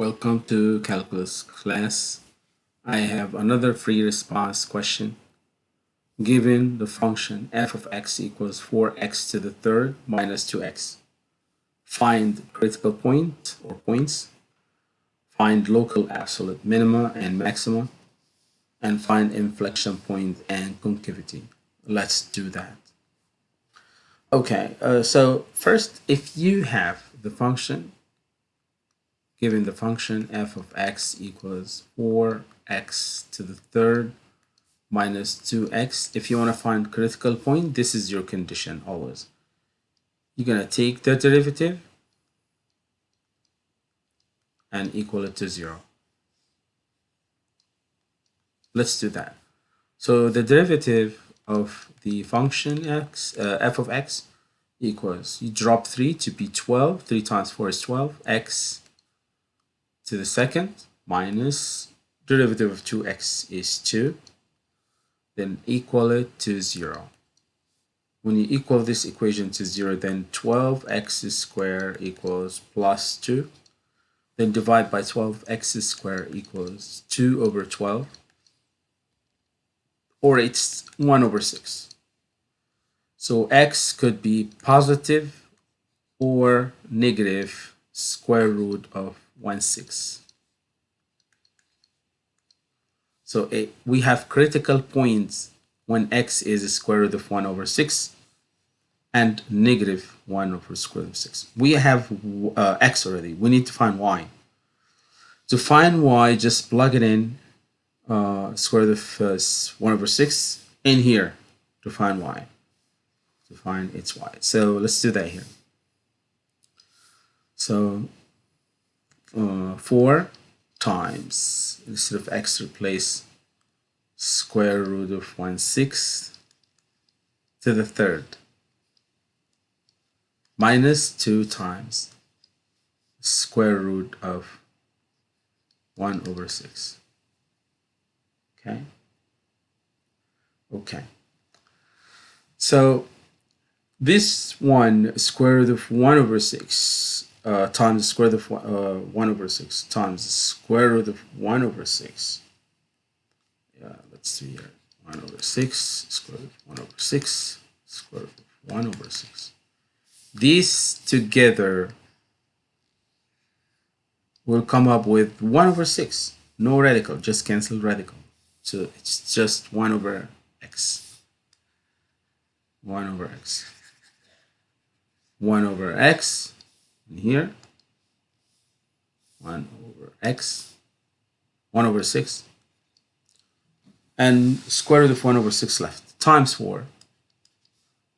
Welcome to calculus class. I have another free response question. Given the function f of x equals 4x to the third minus 2x. Find critical point or points. Find local absolute minima and maxima. And find inflection point and concavity. Let's do that. Okay, uh, so first, if you have the function given the function f of x equals 4x to the third minus 2x. If you want to find critical point, this is your condition always. You're going to take the derivative and equal it to 0. Let's do that. So the derivative of the function x, uh, f of x equals, you drop 3 to be 12, 3 times 4 is 12, x to the second minus derivative of 2x is 2 then equal it to 0 when you equal this equation to 0 then 12x squared equals plus 2 then divide by 12x squared equals 2 over 12 or it's 1 over 6 so x could be positive or negative square root of 1 6. So it, we have critical points when x is square root of 1 over 6 and negative 1 over square root of 6. We have uh, x already. We need to find y. To find y, just plug it in uh, square root of uh, 1 over 6 in here to find y. To find its y. So let's do that here. So uh, 4 times, instead of x, replace square root of 1 sixth to the third minus 2 times square root of 1 over 6. Okay? Okay. So this one, square root of 1 over 6, uh, times the square root of uh, 1 over 6 times the square root of 1 over 6. Yeah, let's see here. 1 over 6, square root of 1 over 6, square root of 1 over 6. These together will come up with 1 over 6. No radical, just cancel radical. So it's just 1 over x. 1 over x. 1 over x here 1 over x 1 over 6 and square root of 1 over 6 left times 4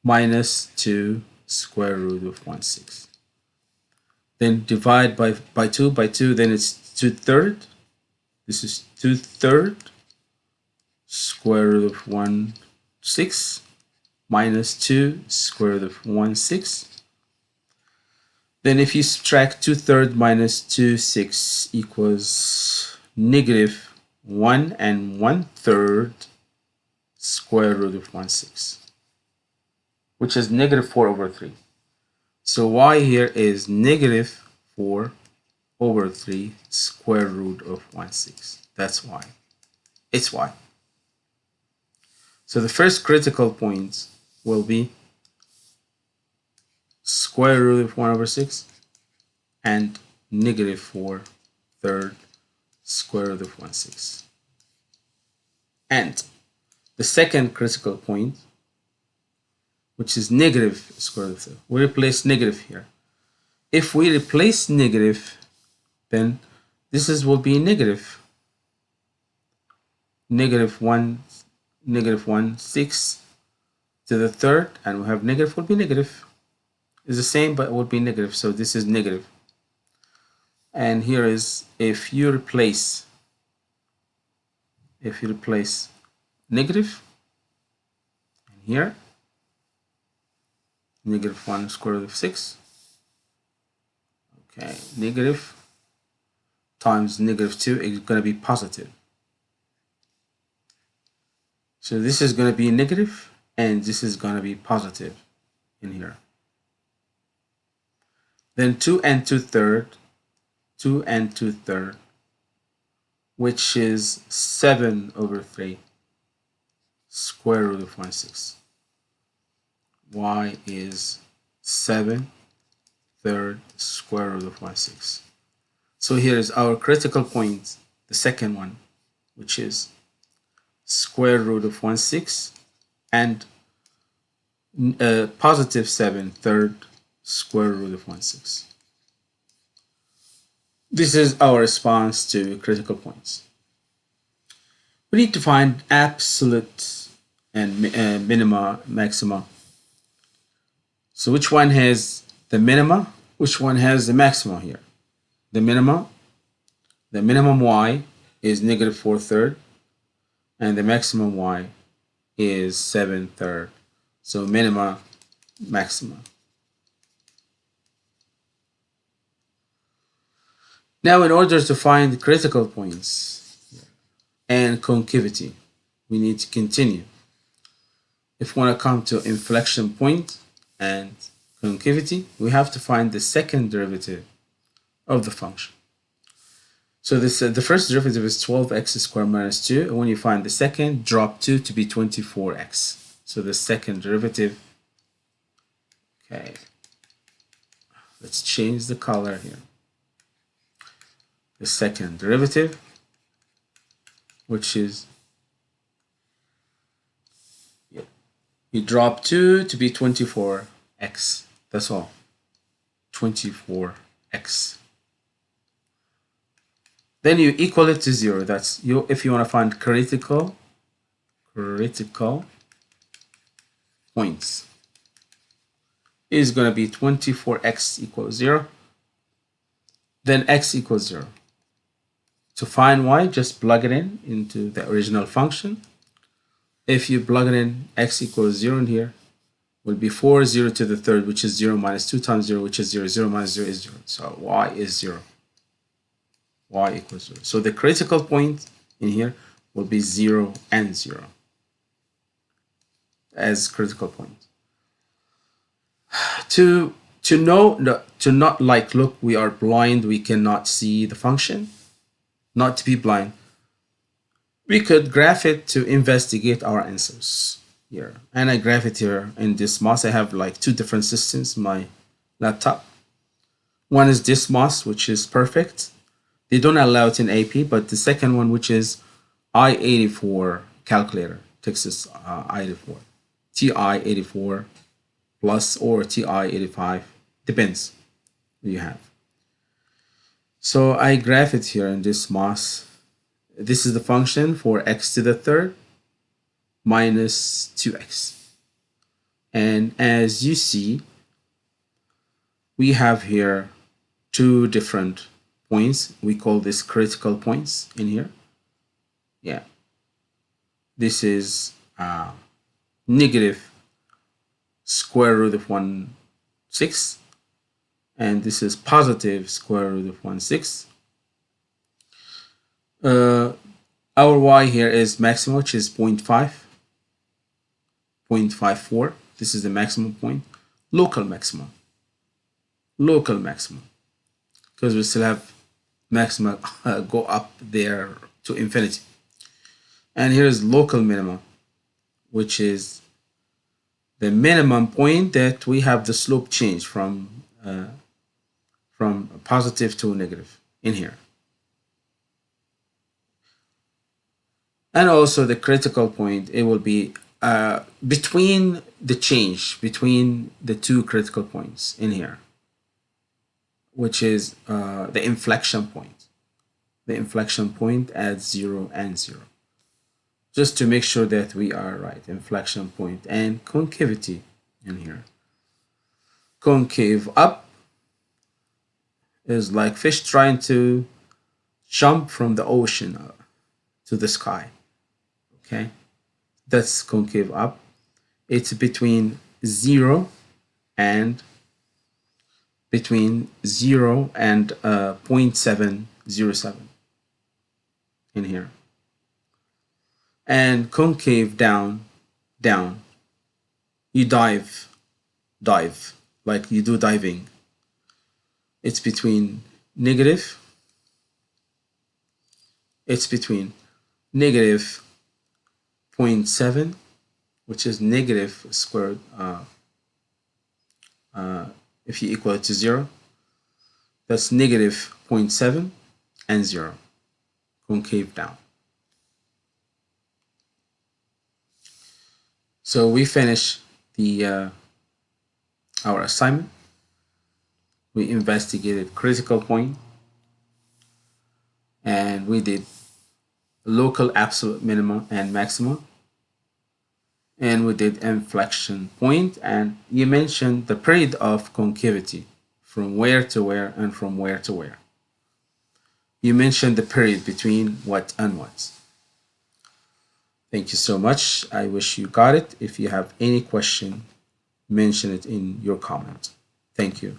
minus 2 square root of 1 6 then divide by by 2 by 2 then it's 2 third this is 2 third square root of 1 6 minus 2 square root of 1 6 then if you subtract 2 thirds minus 2 6 equals negative 1 and 1 third square root of 1 6 which is negative 4 over 3. So y here is negative 4 over 3 square root of 1 6. That's y. It's y. So the first critical point will be square root of 1 over 6 and negative 4 third square root of 1 6. And the second critical point, which is negative square root of 3, we replace negative here. If we replace negative, then this is will be negative. Negative 1, negative 1, 6 to the third, and we have negative will be negative is the same but it would be negative. So this is negative. And here is if you replace if you replace negative here negative 1 square root of 6 okay negative times negative 2 is going to be positive. So this is going to be negative and this is going to be positive in here then 2 and 2 third 2 and 2 third, which is 7 over 3 square root of 1 6. y is 7 third square root of 1 6. So here is our critical point, the second one, which is square root of 1 6 and uh, positive 7 third square root of 1 6. This is our response to critical points. We need to find absolute and uh, minima, maxima. So which one has the minima? Which one has the maxima here? The minima, the minimum y is negative 4 third, and the maximum y is 7 third. So minima, maxima. Now, in order to find critical points and concavity, we need to continue. If we want to come to inflection point and concavity, we have to find the second derivative of the function. So this uh, the first derivative is 12x squared minus 2, and when you find the second, drop 2 to be 24x. So the second derivative, okay, let's change the color here the second derivative, which is you drop 2 to be 24x. That's all. 24x. Then you equal it to 0. That's you if you want to find critical critical points is going to be 24x equals 0 then x equals 0 to find y, just plug it in into the original function. If you plug it in x equals 0 in here, will be 4, 0 to the third, which is 0 minus 2 times 0, which is 0. 0 minus 0 is 0. So y is 0. y equals 0. So the critical point in here will be 0 and 0 as critical point. To, to know, to not like, look, we are blind, we cannot see the function not to be blind. We could graph it to investigate our answers here. And I graph it here in this Desmos. I have like two different systems, my laptop. One is this Desmos, which is perfect. They don't allow it in AP, but the second one, which is i84 calculator, Texas uh, i84, TI84 plus or TI85, depends you have. So I graph it here in this mass. This is the function for x to the third minus 2x. And as you see, we have here two different points. We call this critical points in here. Yeah. This is uh, negative square root of 1 6 and this is positive square root of 1 6. Uh, our y here is maximum, which is 0 0.5, 0.54. This is the maximum point. Local maximum. Local maximum. Because we still have maximum uh, go up there to infinity. And here is local minimum, which is the minimum point that we have the slope change from uh, from a positive to a negative in here. And also the critical point, it will be uh, between the change, between the two critical points in here, which is uh, the inflection point. The inflection point at 0 and 0. Just to make sure that we are right. Inflection point and concavity in here. Concave up is like fish trying to jump from the ocean to the sky. Okay, that's concave up. It's between zero and between zero and uh, 0.707 in here. And concave down, down. You dive, dive, like you do diving it's between negative it's between negative 0.7 which is negative squared uh, uh, if you equal it to 0 that's negative 0.7 and 0 concave down. So we finish the uh, our assignment we investigated critical point and we did local absolute minimum and maximum. And we did inflection point and you mentioned the period of concavity from where to where and from where to where. You mentioned the period between what and what. Thank you so much. I wish you got it. If you have any question mention it in your comment. Thank you